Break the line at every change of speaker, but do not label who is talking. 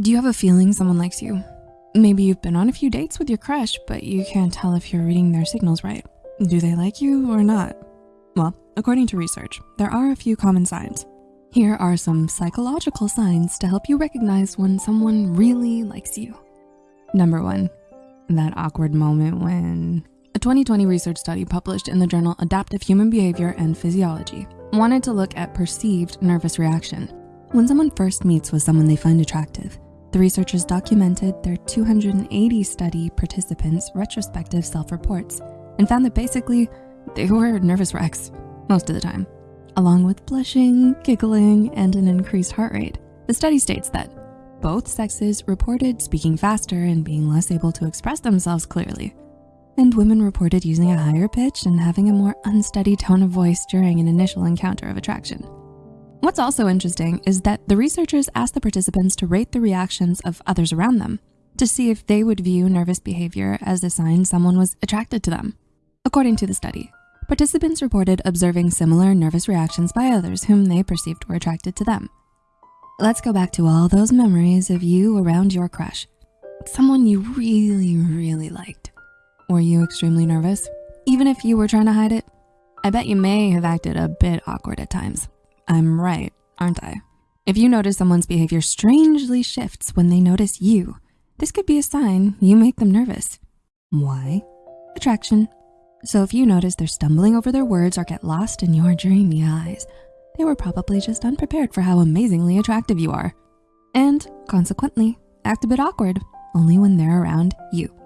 Do you have a feeling someone likes you? Maybe you've been on a few dates with your crush, but you can't tell if you're reading their signals right. Do they like you or not? Well, according to research, there are a few common signs. Here are some psychological signs to help you recognize when someone really likes you. Number one, that awkward moment when a 2020 research study published in the journal Adaptive Human Behavior and Physiology wanted to look at perceived nervous reaction. When someone first meets with someone they find attractive, the researchers documented their 280 study participants' retrospective self-reports and found that basically they were nervous wrecks most of the time, along with blushing, giggling, and an increased heart rate. The study states that both sexes reported speaking faster and being less able to express themselves clearly. And women reported using a higher pitch and having a more unsteady tone of voice during an initial encounter of attraction. What's also interesting is that the researchers asked the participants to rate the reactions of others around them to see if they would view nervous behavior as a sign someone was attracted to them. According to the study, participants reported observing similar nervous reactions by others whom they perceived were attracted to them. Let's go back to all those memories of you around your crush, someone you really, really liked. Were you extremely nervous, even if you were trying to hide it? I bet you may have acted a bit awkward at times. I'm right, aren't I? If you notice someone's behavior strangely shifts when they notice you, this could be a sign you make them nervous. Why? Attraction. So if you notice they're stumbling over their words or get lost in your dreamy eyes, they were probably just unprepared for how amazingly attractive you are. And consequently, act a bit awkward, only when they're around you.